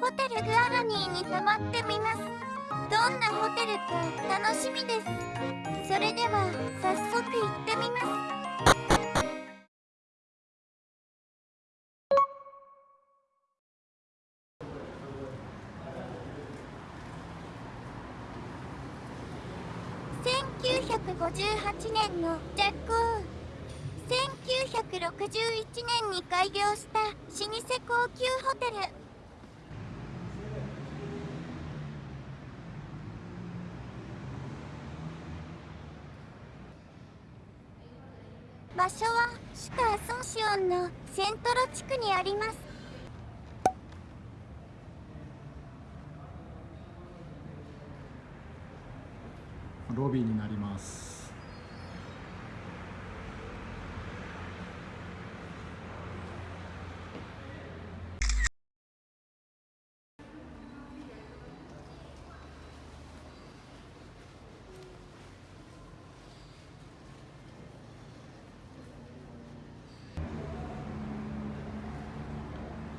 ホテルグアガニーに泊まってみます。どんなホテルか楽しみです。それでは早速行ってみます。1958年の着工1961年に開業した老舗高級ホテル。場所はシュカ・アソンシオンのセントロ地区にあります。ロビーになります。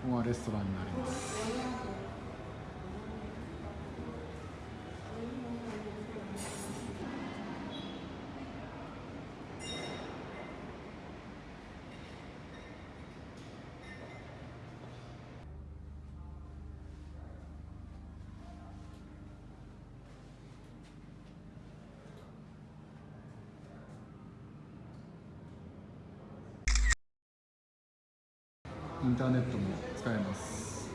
ここがレストランになります。ンターネットも使えます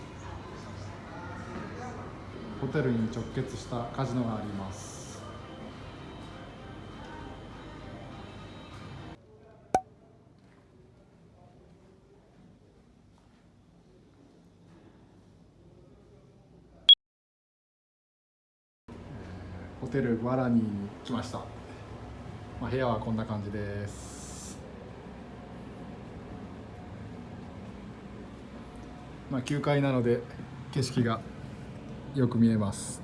ホテルに直結したカジノがありますホテルグアラニーに来ました、まあ、部屋はこんな感じです。まあ9階なので景色がよく見えます。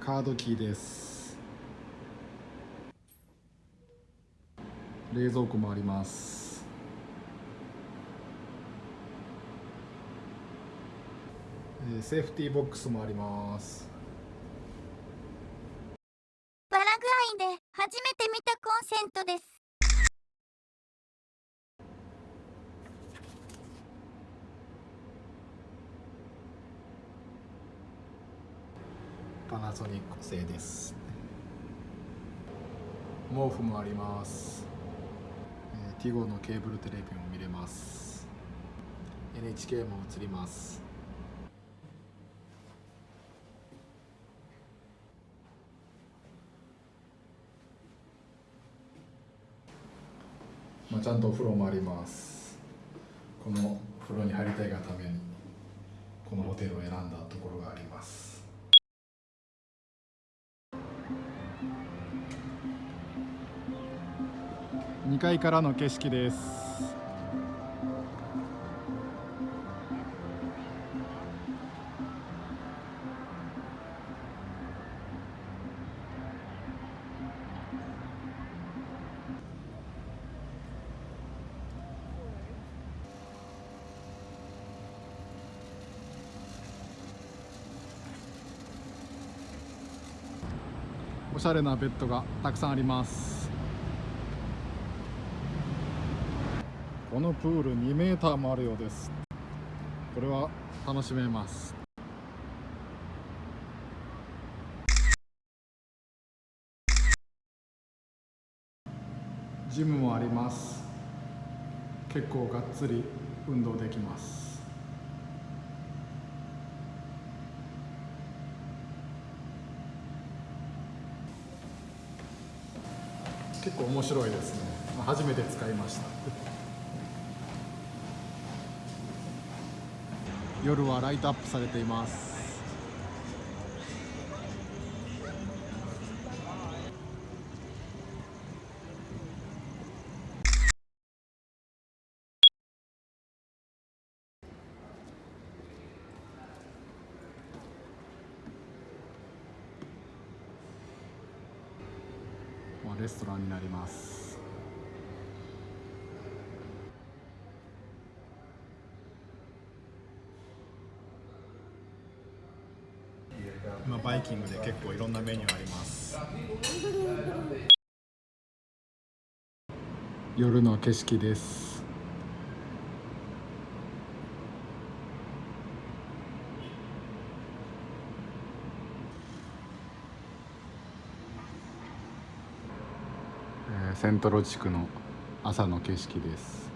カードキーです。冷蔵庫もあります。セーフティーボックスもありますパラグアイで初めて見たコンセントですパナソニック製です。毛布もあります、えー、ティゴのケーブルテレビも見れます。NHK も映ります。まあ、ちゃんとお風呂もあります。この風呂に入りたいがためにこのホテルを選んだところがあります。2階からの景色です。おしゃれなベッドがたくさんあります。このプール2メーターもあるようです。これは楽しめます。ジムもあります。結構がっつり運動できます。結構面白いですね。まあ初めて使いました。夜はライトアップされています。レストランになります。今バイキングで結構いろんなメニューあります。夜の景色です。えーセントロ地区の朝の景色です。